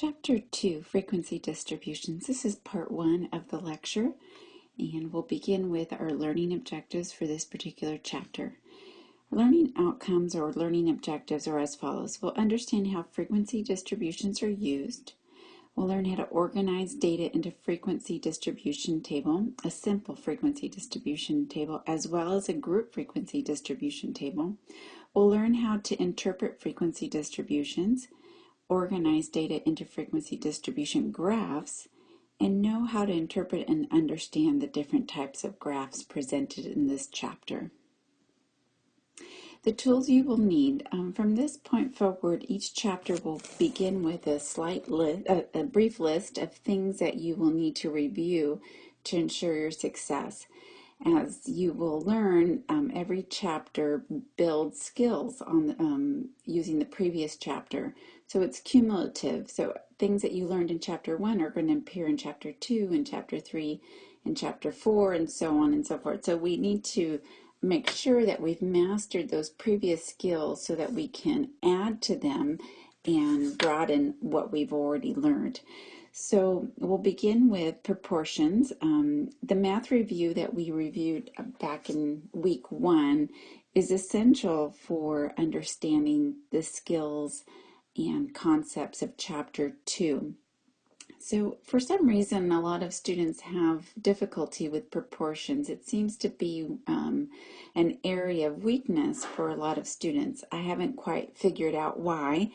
Chapter 2, Frequency Distributions. This is part one of the lecture, and we'll begin with our learning objectives for this particular chapter. Learning outcomes or learning objectives are as follows. We'll understand how frequency distributions are used. We'll learn how to organize data into frequency distribution table, a simple frequency distribution table, as well as a group frequency distribution table. We'll learn how to interpret frequency distributions, organize data into frequency distribution graphs, and know how to interpret and understand the different types of graphs presented in this chapter. The tools you will need um, from this point forward, each chapter will begin with a slight list, a, a brief list of things that you will need to review to ensure your success as you will learn, um, every chapter builds skills on um, using the previous chapter. So it's cumulative. So things that you learned in chapter one are going to appear in chapter two and chapter three and chapter four and so on and so forth. So we need to make sure that we've mastered those previous skills so that we can add to them and broaden what we've already learned. So we'll begin with proportions. Um, the math review that we reviewed back in week one is essential for understanding the skills and concepts of chapter two. So for some reason, a lot of students have difficulty with proportions. It seems to be um, an area of weakness for a lot of students. I haven't quite figured out why.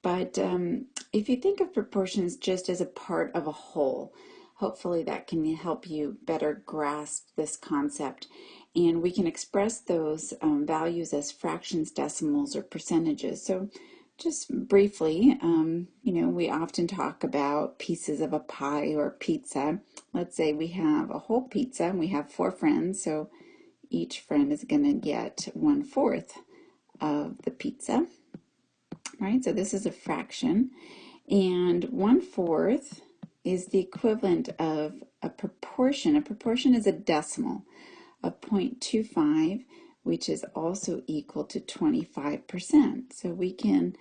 But um, if you think of proportions just as a part of a whole, hopefully that can help you better grasp this concept. And we can express those um, values as fractions, decimals, or percentages. So just briefly, um, you know, we often talk about pieces of a pie or pizza. Let's say we have a whole pizza and we have four friends, so each friend is going to get one fourth of the pizza right? So this is a fraction. And one fourth is the equivalent of a proportion. A proportion is a decimal of 0.25, which is also equal to 25%. So we can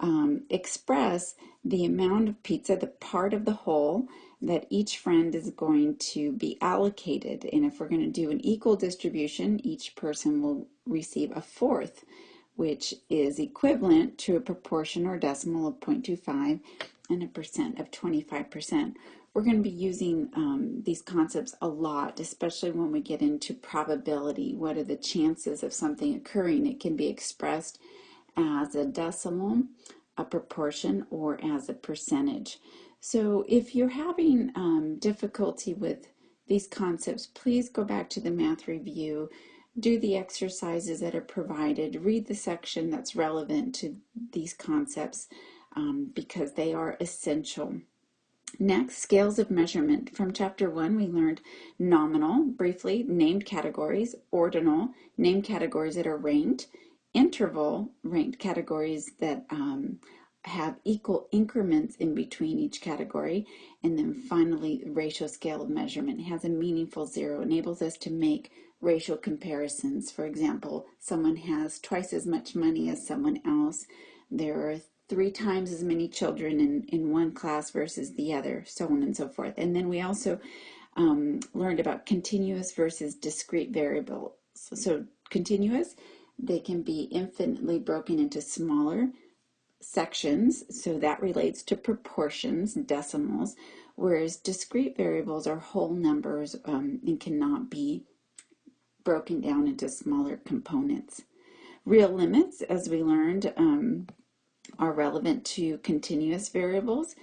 um, express the amount of pizza, the part of the whole, that each friend is going to be allocated. And if we're going to do an equal distribution, each person will receive a fourth which is equivalent to a proportion or decimal of 0.25 and a percent of 25%. We're going to be using um, these concepts a lot, especially when we get into probability. What are the chances of something occurring? It can be expressed as a decimal, a proportion, or as a percentage. So if you're having um, difficulty with these concepts, please go back to the math review do the exercises that are provided, read the section that's relevant to these concepts um, because they are essential. Next, scales of measurement. From chapter one, we learned nominal, briefly, named categories, ordinal, named categories that are ranked, interval, ranked categories that um, have equal increments in between each category, and then finally, ratio scale of measurement it has a meaningful zero, enables us to make ratio comparisons. For example, someone has twice as much money as someone else. There are three times as many children in, in one class versus the other, so on and so forth. And then we also um, learned about continuous versus discrete variables. So, so continuous, they can be infinitely broken into smaller sections, so that relates to proportions, decimals, whereas discrete variables are whole numbers um, and cannot be broken down into smaller components. Real limits, as we learned, um, are relevant to continuous variables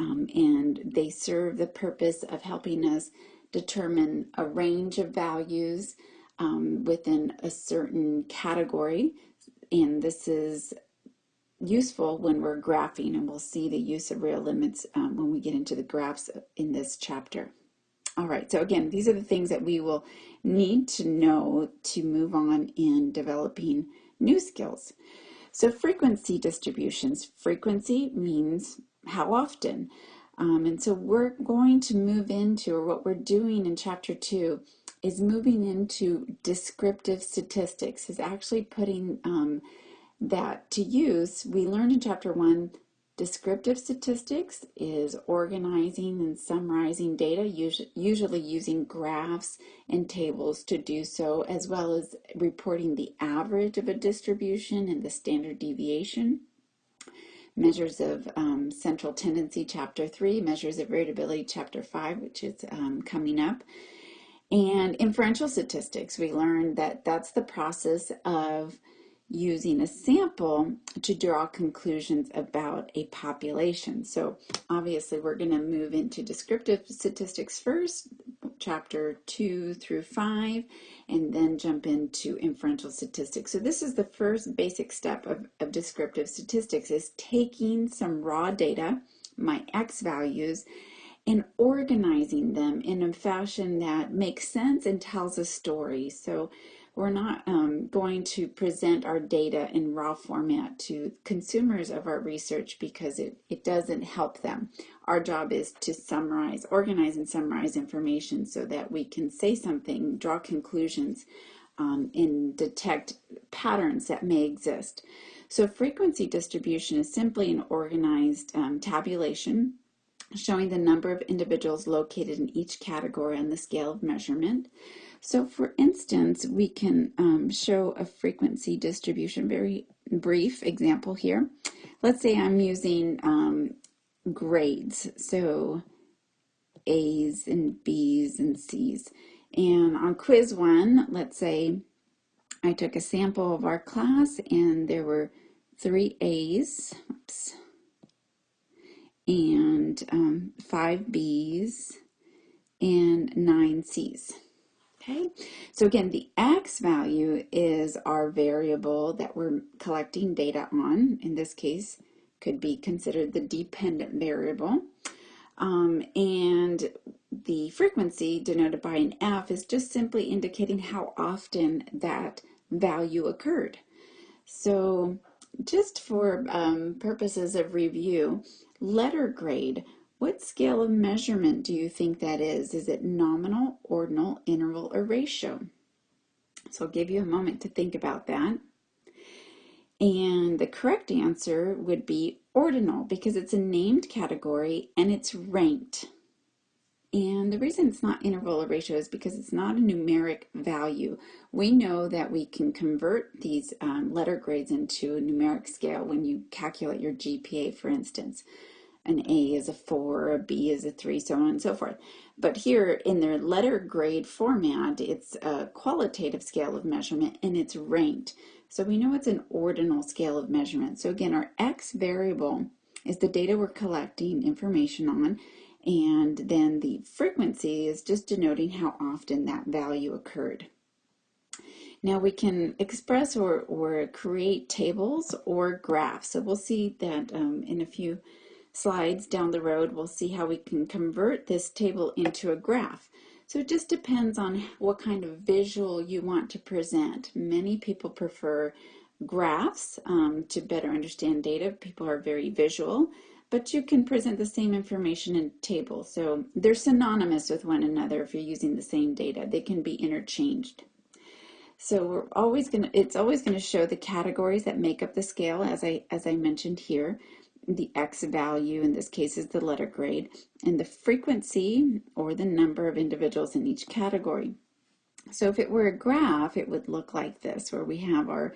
um, and they serve the purpose of helping us determine a range of values um, within a certain category. And this is useful when we're graphing and we'll see the use of real limits um, when we get into the graphs in this chapter. All right, so again, these are the things that we will need to know to move on in developing new skills. So frequency distributions. Frequency means how often. Um, and so we're going to move into, or what we're doing in chapter two, is moving into descriptive statistics, is actually putting um, that to use. We learned in chapter one Descriptive statistics is organizing and summarizing data, usually using graphs and tables to do so, as well as reporting the average of a distribution and the standard deviation. Measures of um, central tendency, chapter 3, measures of variability, chapter 5, which is um, coming up. And inferential statistics, we learned that that's the process of using a sample to draw conclusions about a population. So obviously we're going to move into descriptive statistics first, chapter 2 through 5, and then jump into inferential statistics. So this is the first basic step of, of descriptive statistics is taking some raw data, my x values, and organizing them in a fashion that makes sense and tells a story. So we're not um, going to present our data in raw format to consumers of our research because it, it doesn't help them. Our job is to summarize, organize and summarize information so that we can say something, draw conclusions, um, and detect patterns that may exist. So frequency distribution is simply an organized um, tabulation showing the number of individuals located in each category on the scale of measurement. So for instance, we can um, show a frequency distribution, very brief example here. Let's say I'm using um, grades, so A's and B's and C's. And on quiz one, let's say I took a sample of our class and there were three A's oops, and um, five B's and nine C's. Okay, so again, the x value is our variable that we're collecting data on. In this case, could be considered the dependent variable. Um, and the frequency denoted by an F is just simply indicating how often that value occurred. So just for um, purposes of review, letter grade what scale of measurement do you think that is? Is it nominal, ordinal, interval, or ratio? So I'll give you a moment to think about that. And the correct answer would be ordinal because it's a named category and it's ranked. And the reason it's not interval or ratio is because it's not a numeric value. We know that we can convert these um, letter grades into a numeric scale when you calculate your GPA, for instance an A is a 4, a B is a 3, so on and so forth. But here in their letter grade format, it's a qualitative scale of measurement and it's ranked. So we know it's an ordinal scale of measurement. So again, our X variable is the data we're collecting information on, and then the frequency is just denoting how often that value occurred. Now we can express or, or create tables or graphs. So we'll see that um, in a few slides down the road, we'll see how we can convert this table into a graph. So it just depends on what kind of visual you want to present. Many people prefer graphs um, to better understand data. People are very visual, but you can present the same information in tables. So they're synonymous with one another if you're using the same data. They can be interchanged. So we're always going to, it's always going to show the categories that make up the scale as I, as I mentioned here the X value, in this case is the letter grade, and the frequency or the number of individuals in each category. So if it were a graph, it would look like this, where we have our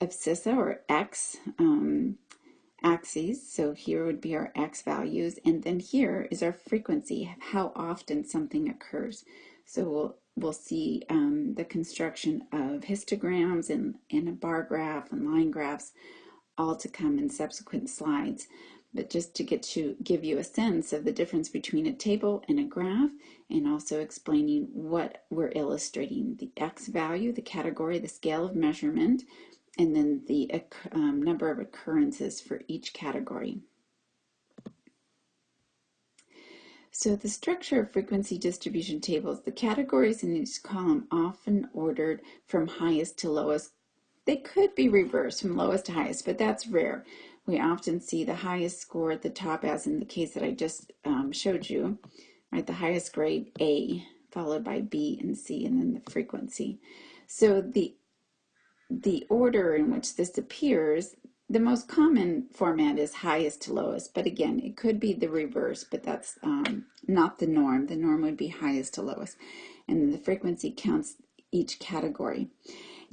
abscissa or X um, axes. So here would be our X values, and then here is our frequency, how often something occurs. So we'll we'll see um, the construction of histograms and, and a bar graph and line graphs all to come in subsequent slides. But just to get to give you a sense of the difference between a table and a graph, and also explaining what we're illustrating, the X value, the category, the scale of measurement, and then the um, number of occurrences for each category. So the structure of frequency distribution tables, the categories in each column often ordered from highest to lowest they could be reversed from lowest to highest, but that's rare. We often see the highest score at the top, as in the case that I just um, showed you, right? The highest grade A, followed by B and C, and then the frequency. So the the order in which this appears the most common format is highest to lowest, but again, it could be the reverse, but that's um, not the norm. The norm would be highest to lowest, and the frequency counts each category.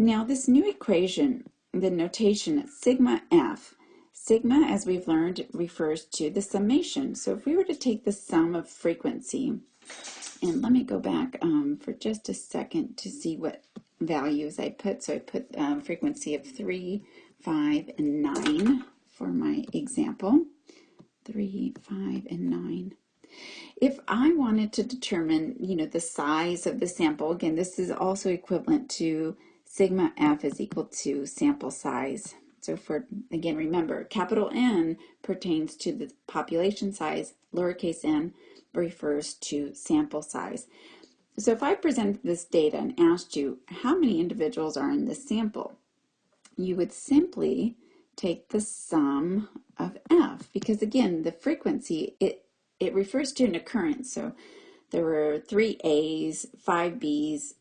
Now, this new equation, the notation sigma f, sigma, as we've learned, refers to the summation. So if we were to take the sum of frequency, and let me go back um, for just a second to see what values I put. So I put um, frequency of 3, 5, and 9 for my example. 3, 5, and 9. If I wanted to determine, you know, the size of the sample, again, this is also equivalent to sigma f is equal to sample size. So for, again, remember, capital N pertains to the population size, lowercase n refers to sample size. So if I presented this data and asked you how many individuals are in this sample, you would simply take the sum of f because again the frequency it it refers to an occurrence so there were three A's five B's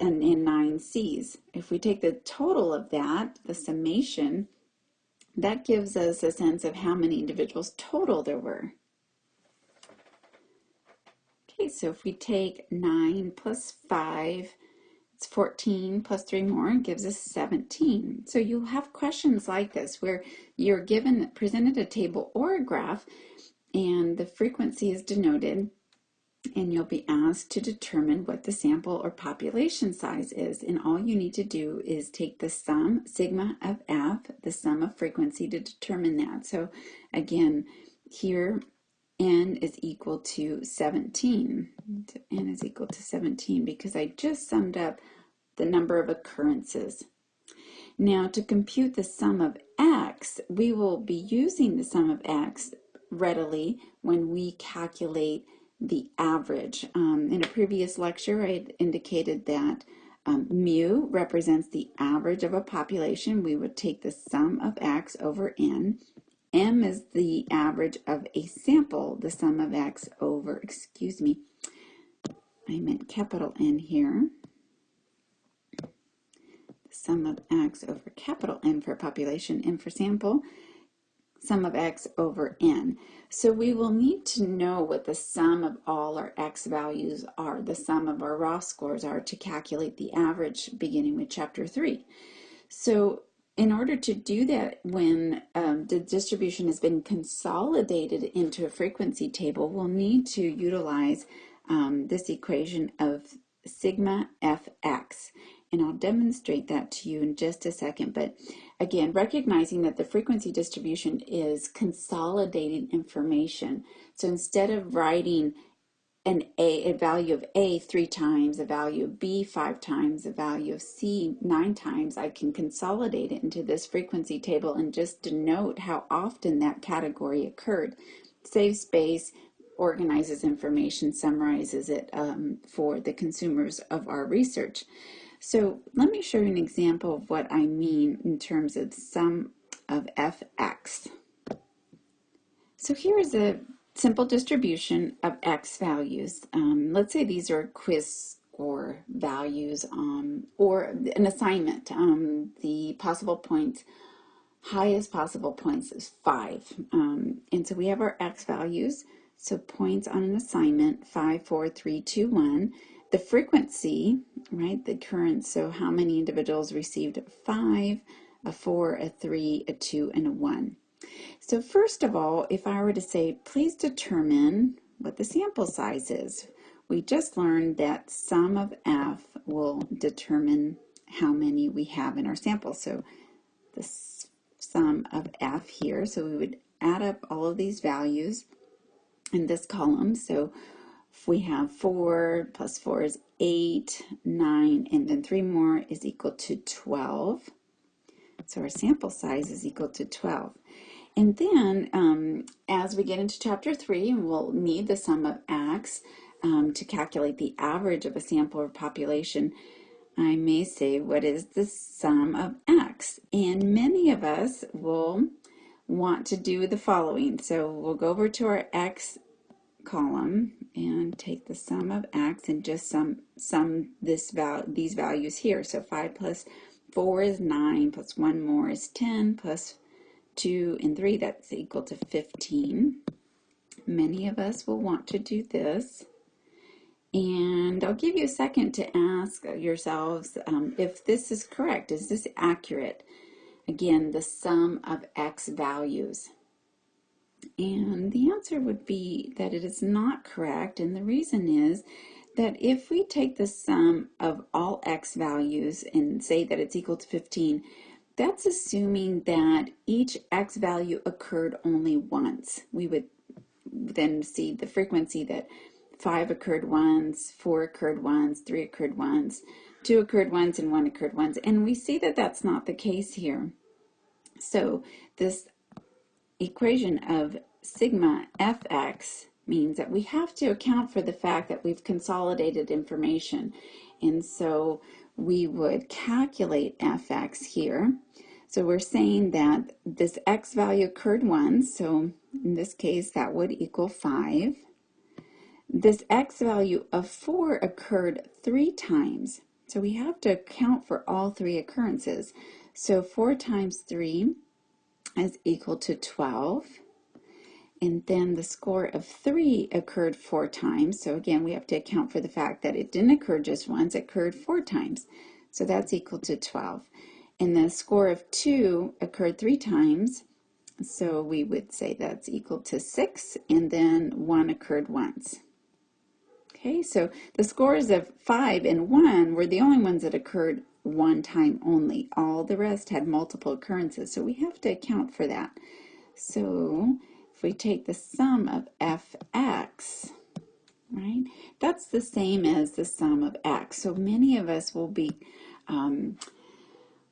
and, in nine C's if we take the total of that the summation that gives us a sense of how many individuals total there were Okay, so if we take 9 plus 5, it's 14 plus 3 more and gives us 17. So you'll have questions like this where you're given, presented a table or a graph and the frequency is denoted and you'll be asked to determine what the sample or population size is. And all you need to do is take the sum, sigma of f, the sum of frequency to determine that. So again, here n is equal to 17. n is equal to 17 because I just summed up the number of occurrences. Now to compute the sum of x, we will be using the sum of x readily when we calculate the average. Um, in a previous lecture, I indicated that um, mu represents the average of a population. We would take the sum of x over n M is the average of a sample, the sum of X over, excuse me, I meant capital N here. The sum of X over capital N for population, N for sample, sum of X over N. So we will need to know what the sum of all our X values are, the sum of our raw scores are to calculate the average beginning with chapter 3. So in order to do that, when um, the distribution has been consolidated into a frequency table, we'll need to utilize um, this equation of sigma fx. And I'll demonstrate that to you in just a second. But again, recognizing that the frequency distribution is consolidating information. So instead of writing an A, a value of A three times, a value of B five times, a value of C nine times, I can consolidate it into this frequency table and just denote how often that category occurred. Saves space, organizes information, summarizes it um, for the consumers of our research. So let me show you an example of what I mean in terms of sum of fx. So here is a simple distribution of x values. Um, let's say these are quiz score values um, or an assignment. Um, the possible points, highest possible points is 5. Um, and so we have our x values. So points on an assignment, five, four, three, two, one. The frequency, right, the current, so how many individuals received a 5, a 4, a 3, a 2, and a 1. So first of all, if I were to say, please determine what the sample size is, we just learned that sum of f will determine how many we have in our sample. So the sum of f here, so we would add up all of these values in this column. So we have 4 plus 4 is 8, 9, and then 3 more is equal to 12. So our sample size is equal to 12. And then um, as we get into chapter three, we'll need the sum of x um, to calculate the average of a sample or population. I may say, what is the sum of x? And many of us will want to do the following. So we'll go over to our x column and take the sum of x and just sum, sum this val these values here. So 5 plus 4 is 9, plus 1 more is 10, plus 2 and 3, that's equal to 15. Many of us will want to do this. And I'll give you a second to ask yourselves um, if this is correct. Is this accurate? Again, the sum of x values. And the answer would be that it is not correct. And the reason is that if we take the sum of all x values and say that it's equal to 15, that's assuming that each x value occurred only once. We would then see the frequency that five occurred once, four occurred once, three occurred once, two occurred once, and one occurred once. And we see that that's not the case here. So this equation of sigma fx means that we have to account for the fact that we've consolidated information. And so we would calculate fx here. So we're saying that this x value occurred once, so in this case that would equal 5. This x value of 4 occurred three times, so we have to account for all three occurrences. So 4 times 3 is equal to 12. And then the score of 3 occurred four times. So again, we have to account for the fact that it didn't occur just once, it occurred four times. So that's equal to 12. And the score of 2 occurred three times. So we would say that's equal to 6. And then 1 occurred once. Okay, so the scores of 5 and 1 were the only ones that occurred one time only. All the rest had multiple occurrences, so we have to account for that. So if we take the sum of fx, right, that's the same as the sum of x. So many of us will be um,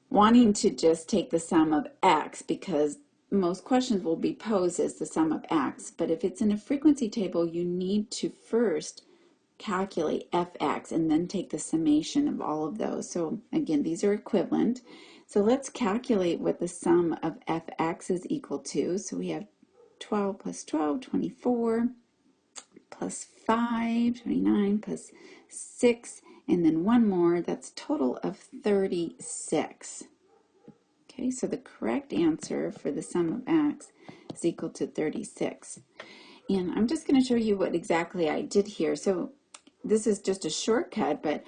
wanting to just take the sum of x because most questions will be posed as the sum of x. But if it's in a frequency table, you need to first calculate fx and then take the summation of all of those. So again, these are equivalent. So let's calculate what the sum of fx is equal to. So we have 12 plus 12, 24, plus 5, 29, plus 6, and then one more, that's total of 36. Okay, so the correct answer for the sum of x is equal to 36. And I'm just going to show you what exactly I did here. So this is just a shortcut, but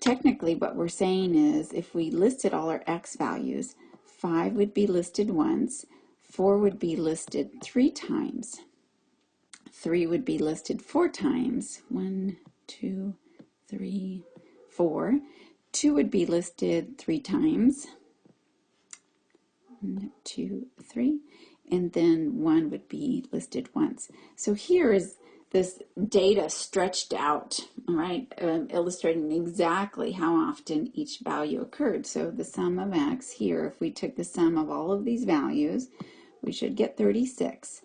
technically what we're saying is if we listed all our x values, 5 would be listed once, 4 would be listed three times, 3 would be listed four times, One, two, three, four. 2 3, 4, 2 would be listed three times, One, two, three, and then 1 would be listed once. So here is this data stretched out, right, um, illustrating exactly how often each value occurred. So the sum of x here, if we took the sum of all of these values, we should get 36.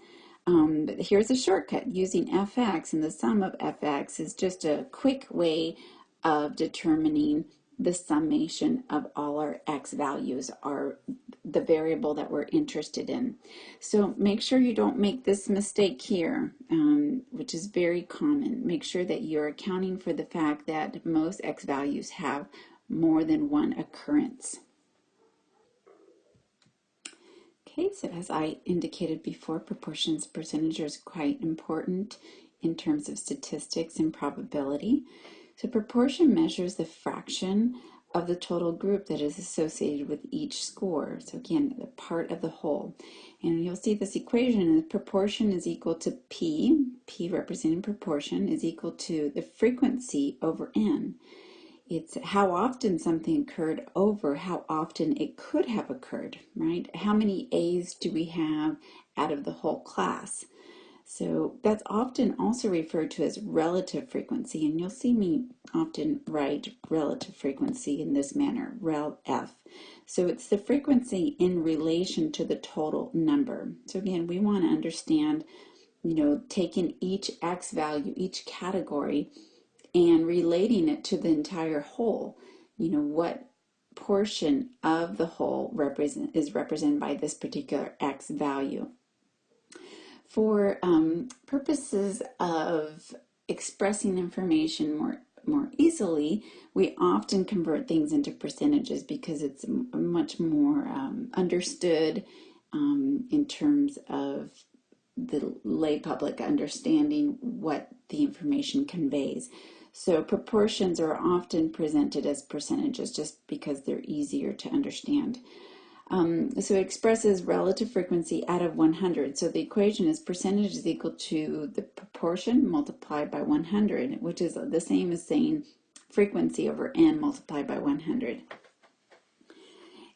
Um, but here's a shortcut using fx, and the sum of fx is just a quick way of determining the summation of all our x values are the variable that we're interested in. So make sure you don't make this mistake here, um, which is very common. Make sure that you're accounting for the fact that most x values have more than one occurrence. Okay, so as I indicated before, proportions percentage is quite important in terms of statistics and probability. So proportion measures the fraction of the total group that is associated with each score. So again, the part of the whole. And you'll see this equation is proportion is equal to P, P representing proportion, is equal to the frequency over N. It's how often something occurred over how often it could have occurred, right? How many A's do we have out of the whole class? So that's often also referred to as relative frequency, and you'll see me often write relative frequency in this manner, rel f. So it's the frequency in relation to the total number. So again, we want to understand, you know, taking each x value, each category, and relating it to the entire whole. You know, what portion of the whole represent is represented by this particular x value for um, purposes of expressing information more more easily, we often convert things into percentages because it's much more um, understood um, in terms of the lay public understanding what the information conveys. So proportions are often presented as percentages just because they're easier to understand. Um, so it expresses relative frequency out of 100. So the equation is percentage is equal to the proportion multiplied by 100, which is the same as saying frequency over n multiplied by 100.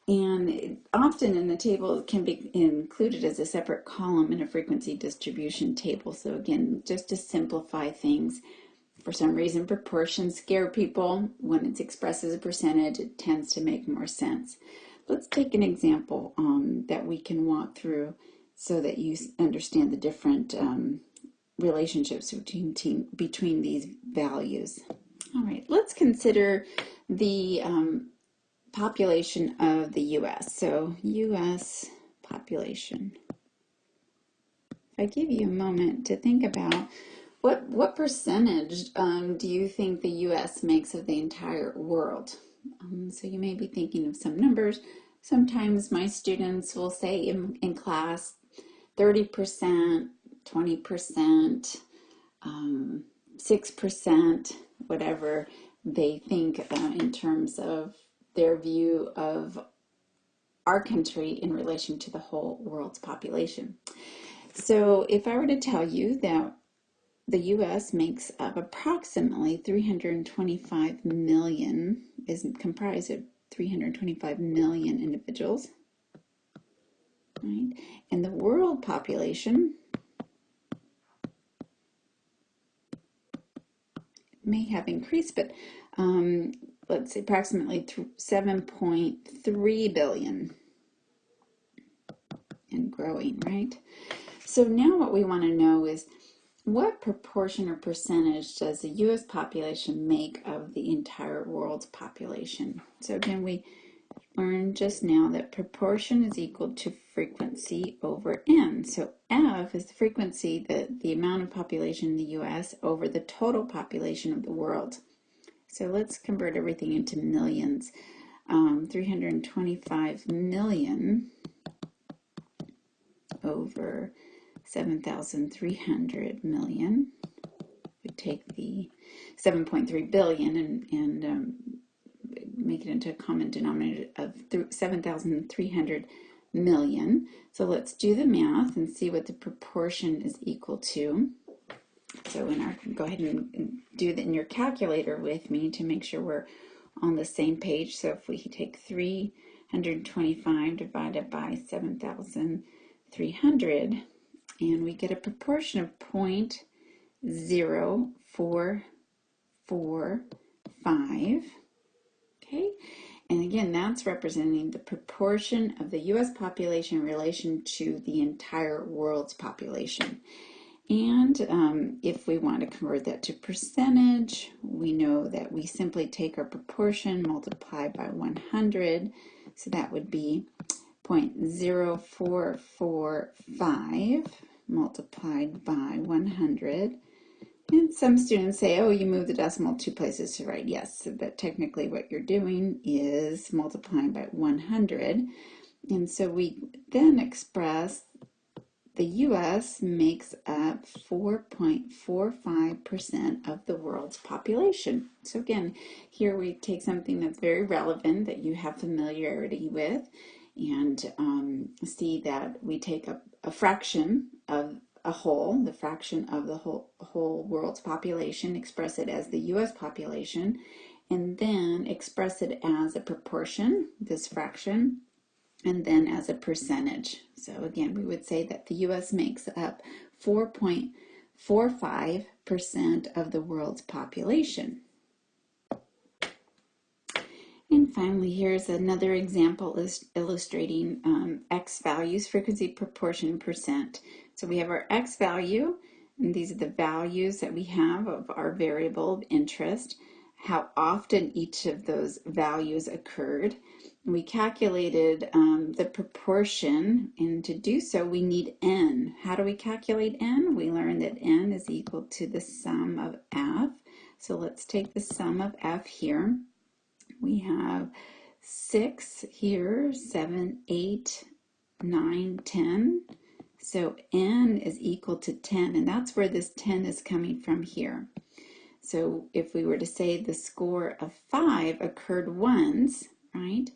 And often in the table it can be included as a separate column in a frequency distribution table. So again, just to simplify things, for some reason proportions scare people. When it's expressed as a percentage, it tends to make more sense. Let's take an example um, that we can walk through so that you understand the different um, relationships between, team, between these values. All right, let's consider the um, population of the U.S. So U.S. population. If I give you a moment to think about what what percentage um, do you think the U.S. makes of the entire world? Um, so you may be thinking of some numbers. Sometimes my students will say in, in class 30%, 20%, um, 6%, whatever they think uh, in terms of their view of our country in relation to the whole world's population. So if I were to tell you that the US makes up approximately 325 million, is comprised of 325 million individuals. Right? And the world population may have increased, but um, let's say approximately 7.3 billion and growing, right? So now what we want to know is what proportion or percentage does the U.S. population make of the entire world's population? So again, we learned just now that proportion is equal to frequency over n. So F is the frequency, the, the amount of population in the U.S. over the total population of the world. So let's convert everything into millions. Um, 325 million over 7,300 million. We take the 7.3 billion and, and um, make it into a common denominator of 7,300 million. So let's do the math and see what the proportion is equal to. So in our, go ahead and do that in your calculator with me to make sure we're on the same page. So if we take 325 divided by 7,300, and we get a proportion of 0.0445. Okay, and again, that's representing the proportion of the US population in relation to the entire world's population. And um, if we want to convert that to percentage, we know that we simply take our proportion, multiply by 100. So that would be 0.0445 multiplied by 100. And some students say, oh, you move the decimal two places to right. Yes, so but technically what you're doing is multiplying by 100. And so we then express the U.S. makes up 4.45% of the world's population. So again, here we take something that's very relevant that you have familiarity with and um, see that we take a, a fraction of a whole, the fraction of the whole, whole world's population, express it as the US population, and then express it as a proportion, this fraction, and then as a percentage. So again, we would say that the US makes up 4.45% of the world's population. And finally, here's another example is illustrating um, x values, frequency, proportion, percent. So we have our x value, and these are the values that we have of our variable of interest, how often each of those values occurred. We calculated um, the proportion, and to do so, we need n. How do we calculate n? We learned that n is equal to the sum of f So let's take the sum of f here. We have 6 here, 7, 8, 9, 10. So n is equal to 10, and that's where this 10 is coming from here. So if we were to say the score of 5 occurred once, right,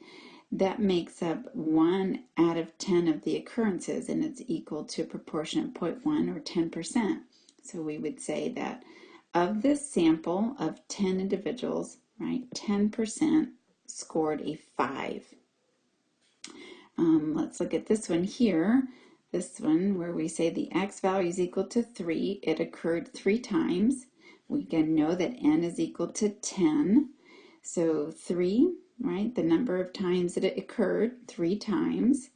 that makes up 1 out of 10 of the occurrences, and it's equal to a proportion of 0.1 or 10%. So we would say that of this sample of 10 individuals, right, 10% scored a 5. Um, let's look at this one here. This one where we say the x value is equal to 3. It occurred three times. We can know that n is equal to 10. So 3, right, the number of times that it occurred, 3 times,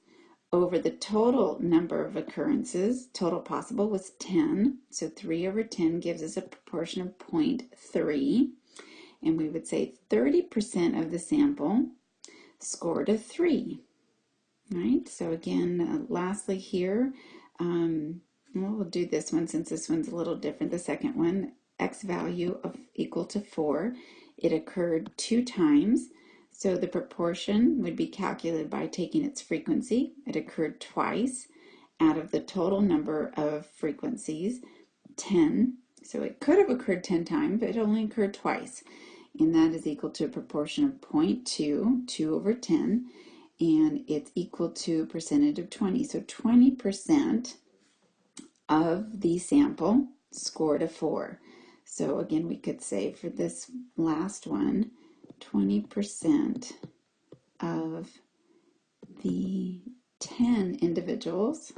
over the total number of occurrences, total possible was 10. So 3 over 10 gives us a proportion of 0.3. And we would say 30% of the sample scored a 3 right? So again, uh, lastly here, um, well, we'll do this one since this one's a little different. The second one, x value of equal to 4. It occurred two times. So the proportion would be calculated by taking its frequency. It occurred twice out of the total number of frequencies, 10. So it could have occurred 10 times, but it only occurred twice. And that is equal to a proportion of 0.2, 2 over 10 and it's equal to a percentage of 20. So 20% of the sample scored a 4. So again, we could say for this last one, 20% of the 10 individuals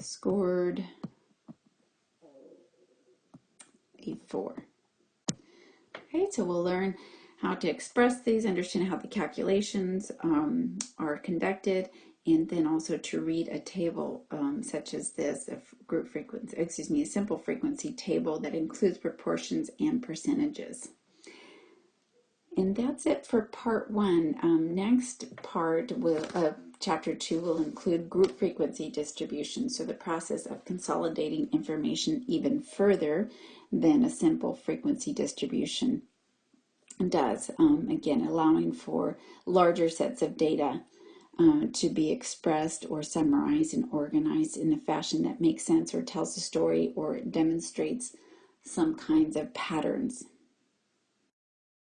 scored 4. Okay, so we'll learn how to express these, understand how the calculations um, are conducted, and then also to read a table um, such as this, a group frequency, excuse me, a simple frequency table that includes proportions and percentages. And that's it for part one. Um, next part will, of chapter two will include group frequency distribution, so the process of consolidating information even further than a simple frequency distribution does. Um, again, allowing for larger sets of data uh, to be expressed or summarized and organized in a fashion that makes sense or tells a story or demonstrates some kinds of patterns